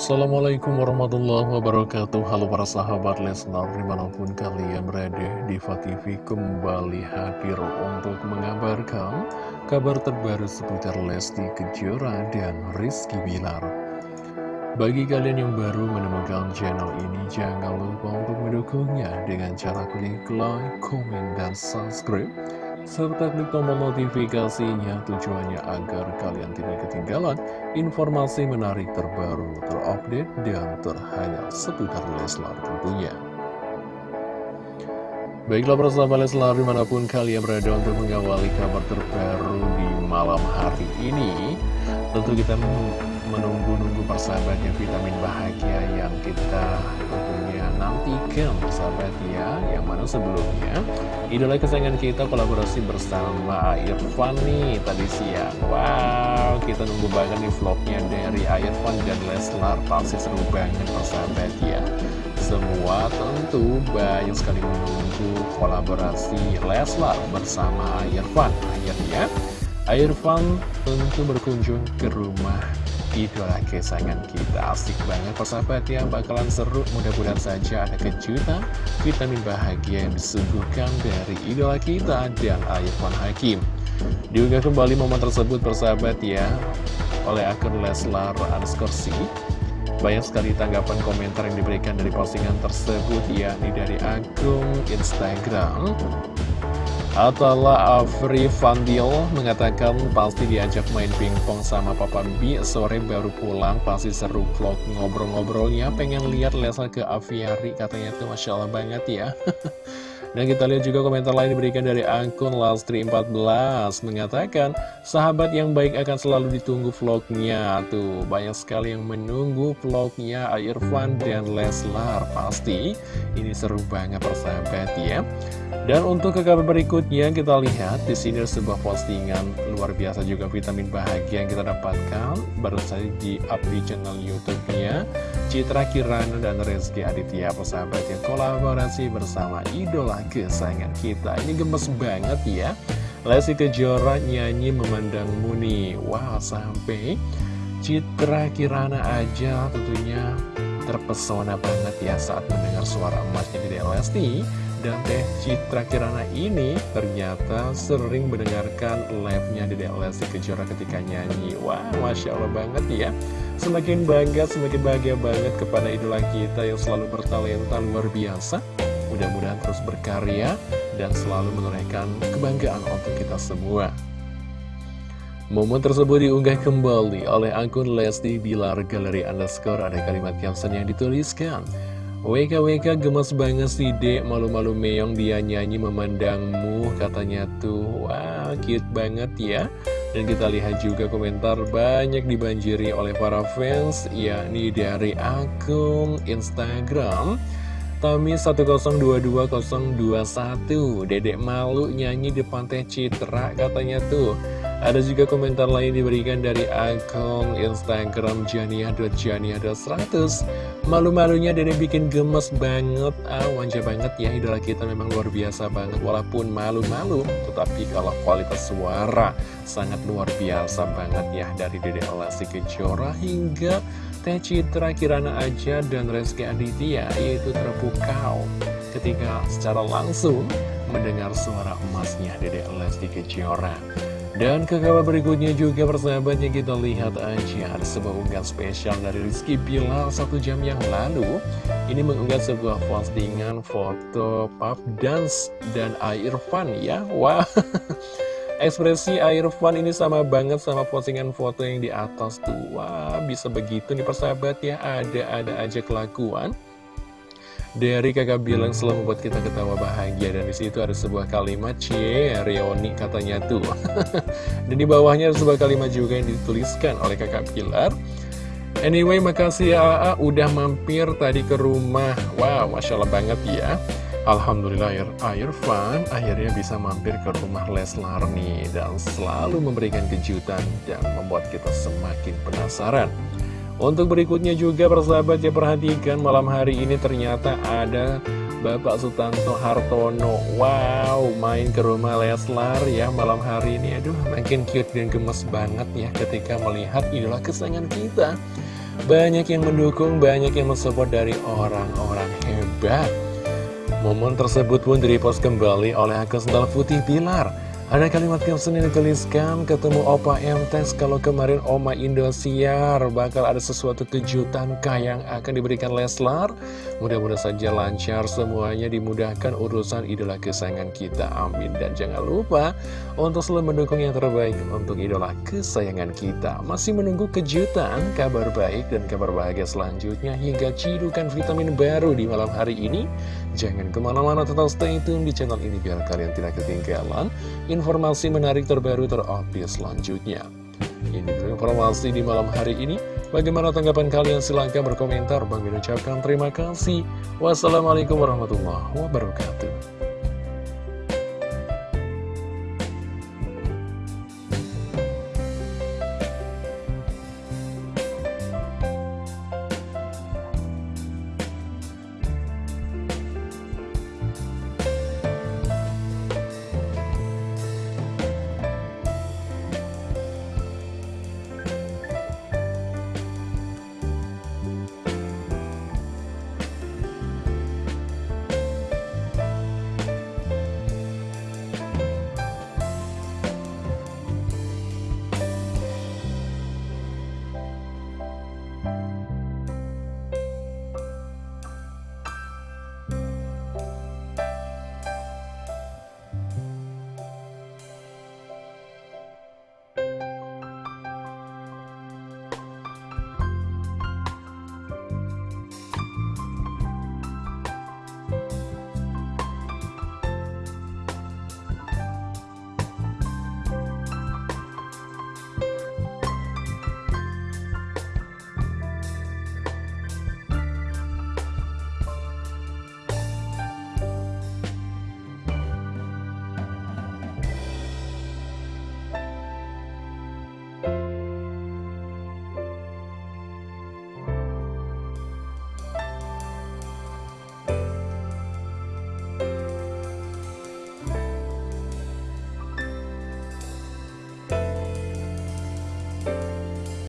Assalamualaikum warahmatullahi wabarakatuh. Halo para sahabat Lesnar Di mana pun kalian berada Diva TV kembali hadir Untuk mengabarkan Kabar terbaru seputar Lesti Kejora dan Rizky Bilar. Bagi kalian yang baru menemukan channel ini Jangan lupa untuk mendukungnya Dengan cara klik like, komen, dan subscribe serta klik tombol notifikasinya tujuannya agar kalian tidak ketinggalan informasi menarik terbaru, terupdate, dan terhangat seputar Leslar tentunya. Baiklah bersama Leslar di mana pun kalian berada untuk mengawali kabar terbaru di malam hari ini Tentu kita menunggu-nunggu persahabatnya vitamin bahagia yang kita tentunya nantikan persahabat ya Yang mana sebelumnya. Idola kesayangan kita kolaborasi bersama Irfan nih tadi siang. Wow kita nunggu banget nih vlognya dari Irfan dan Leslar. Pasti seru banget persahabat ya. Semua tentu banyak sekali menunggu kolaborasi Leslar bersama Irfan. Akhirnya Irfan tentu berkunjung ke rumah idola kesayangan kita. Asik banget persahabat ya. Bakalan seru mudah-mudahan saja ada kejutan Vitamin bahagia yang disuguhkan dari idola kita dan Irfan Hakim. Diunggah kembali momen tersebut persahabat ya Oleh akun Leslar underscore banyak sekali tanggapan komentar yang diberikan dari postingan tersebut yakni dari akun Instagram Atala Afri Fandil mengatakan pasti diajak main pingpong sama Papa B Sore baru pulang pasti seru vlog ngobrol-ngobrolnya. Pengen lihat Lesa ke aviari katanya tuh Masya Allah banget ya. Dan kita lihat juga komentar lain diberikan dari akun Lastri14 Mengatakan, sahabat yang baik akan selalu ditunggu vlognya. Tuh, banyak sekali yang menunggu vlognya Irfan dan Leslar. Pasti, ini seru banget persahabat ya dan untuk ke kabar berikutnya kita lihat di sini sebuah postingan luar biasa juga vitamin bahagia yang kita dapatkan baru saja di up di channel YouTube-nya. Citra Kirana dan Rezki Aditya persahabat yang kolaborasi bersama idola kesayangan kita. Ini gemes banget ya. Lesti Kejora nyanyi memandangmu nih wow sampai Citra Kirana aja tentunya terpesona banget ya saat mendengar suara emasnya di Lesti dan Teh Citra Kirana ini ternyata sering mendengarkan live-nya di Lesti Kejora ketika nyanyi. Wah, Masya Allah banget ya. Semakin bangga, semakin bahagia banget kepada idola kita yang selalu bertalenta luar biasa. Mudah-mudahan terus berkarya dan selalu menorehkan kebanggaan untuk kita semua. Momen tersebut diunggah kembali oleh akun Lesti Bilar Galeri Underscore. Ada kalimat caption yang dituliskan. WKWK gemes banget sih dek. Malu-malu meong dia nyanyi memandangmu Katanya tuh. Wah cute banget ya. Dan kita lihat juga komentar banyak dibanjiri oleh para fans Yakni dari akun Instagram Tami 1022021 Dedek malu nyanyi depan teh Citra katanya tuh ada juga komentar lain diberikan dari akun Instagram jania.jania.100 Malu-malunya Dede bikin gemes banget. Ah wajah banget ya idola kita memang luar biasa banget. Walaupun malu-malu Tetapi kalau kualitas suara sangat luar biasa banget ya Dari Dede Alasi Kejora hingga Teh Citra Kirana Aja dan Reski Aditya Yaitu terpukau ketika secara langsung mendengar suara emasnya Dede Lesti Kejora dan ke kabar berikutnya juga persahabatnya kita lihat aja ada sebuah unggahan spesial dari Rizky Bilar satu jam yang lalu. Ini mengunggah sebuah postingan foto pub dance dan Irfan ya. Wah. Ekspresi Irfan ini sama banget sama postingan foto yang di atas tuh. Wah bisa begitu nih persahabat ya. Ada-ada aja kelakuan dari kakak bilang selalu membuat kita ketawa bahagia dan di situ ada sebuah kalimat cie Rioni katanya tuh. Dan di bawahnya ada sebuah kalimat juga yang dituliskan oleh kakak Pilar. Anyway makasih ya AA udah mampir tadi ke rumah. Wow masya Allah banget ya. Alhamdulillah Air Fun akhirnya bisa mampir ke rumah Leslar nih dan selalu memberikan kejutan dan membuat kita semakin penasaran untuk berikutnya juga persahabat ya perhatikan malam hari ini ternyata ada Bapak Sutanto Hartono. Wow, main ke rumah Leslar ya malam hari ini. Aduh, makin cute dan gemes banget ya ketika melihat idola kesayangan kita. Banyak yang mendukung, banyak yang mensupport dari orang-orang hebat. Momen tersebut pun direpost kembali oleh akun sendal putih Pilar ada kalimat caption yang dituliskan, ketemu Opa Emtes kalau kemarin Oma Indosiar bakal ada sesuatu kejutan kah yang akan diberikan Leslar? Mudah-mudahan saja lancar semuanya dimudahkan urusan idola kesayangan kita. Amin. Dan jangan lupa untuk selalu mendukung yang terbaik untuk idola kesayangan kita. Masih menunggu kejutan, kabar baik dan kabar bahagia selanjutnya hingga cidukan vitamin baru di malam hari ini. Jangan ke mana-mana tetap stay tune di channel ini biar kalian tidak ketinggalan informasi menarik terbaru terupdate selanjutnya. Ini informasi di malam hari ini. Bagaimana tanggapan kalian? Silahkan berkomentar. Bang ucapkan terima kasih. Wassalamualaikum warahmatullahi wabarakatuh.